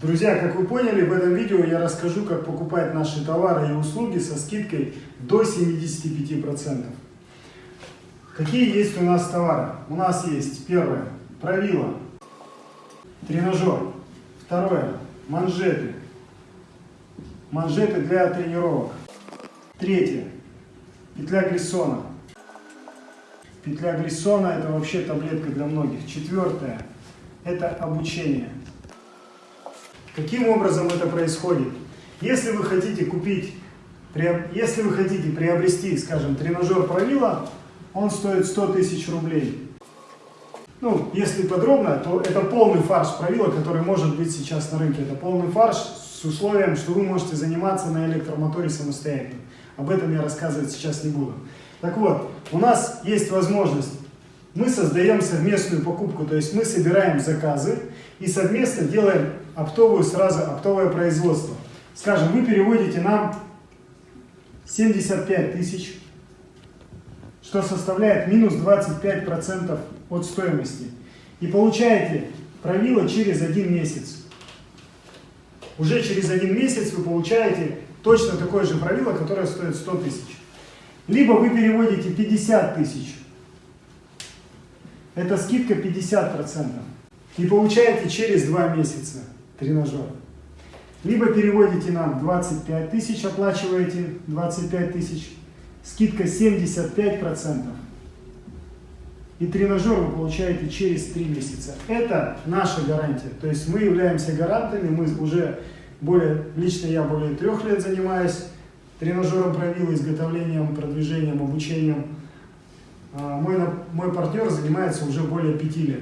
Друзья, как вы поняли, в этом видео я расскажу, как покупать наши товары и услуги со скидкой до 75%. Какие есть у нас товары? У нас есть первое, правило, тренажер. Второе, манжеты. Манжеты для тренировок. Третье, петля Глиссона. Петля Глиссона это вообще таблетка для многих. Четвертое, это обучение. Каким образом это происходит? Если вы хотите купить, если вы хотите приобрести, скажем, тренажер правила, он стоит 100 тысяч рублей. Ну, если подробно, то это полный фарш правила, который может быть сейчас на рынке. Это полный фарш с условием, что вы можете заниматься на электромоторе самостоятельно. Об этом я рассказывать сейчас не буду. Так вот, у нас есть возможность, мы создаем совместную покупку, то есть мы собираем заказы и совместно делаем оптовую сразу, оптовое производство. Скажем, вы переводите нам 75 тысяч, что составляет минус 25% от стоимости. И получаете правило через один месяц. Уже через один месяц вы получаете точно такое же правило, которое стоит 100 тысяч. Либо вы переводите 50 тысяч. Это скидка 50%. И получаете через 2 месяца тренажер. Либо переводите нам 25 тысяч, оплачиваете 25 тысяч, скидка 75%. И тренажер вы получаете через 3 месяца. Это наша гарантия. То есть мы являемся гарантами, мы уже более, лично я более трех лет занимаюсь тренажером правил, изготовлением, продвижением, обучением. А, мой, мой партнер занимается уже более 5 лет.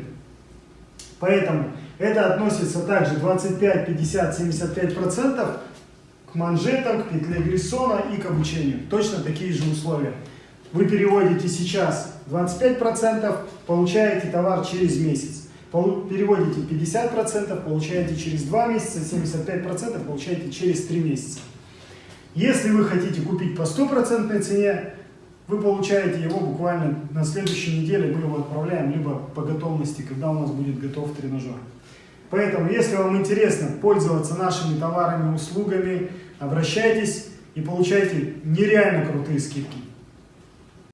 Поэтому это относится также 25, 50, 75 процентов к манжетам, к петле Гриссона и к обучению. Точно такие же условия. Вы переводите сейчас 25 процентов, получаете товар через месяц. Переводите 50 процентов, получаете через 2 месяца, 75 процентов получаете через 3 месяца. Если вы хотите купить по стопроцентной цене, вы получаете его буквально на следующей неделе, мы его отправляем, либо по готовности, когда у нас будет готов тренажер. Поэтому, если вам интересно пользоваться нашими товарами, услугами, обращайтесь и получайте нереально крутые скидки.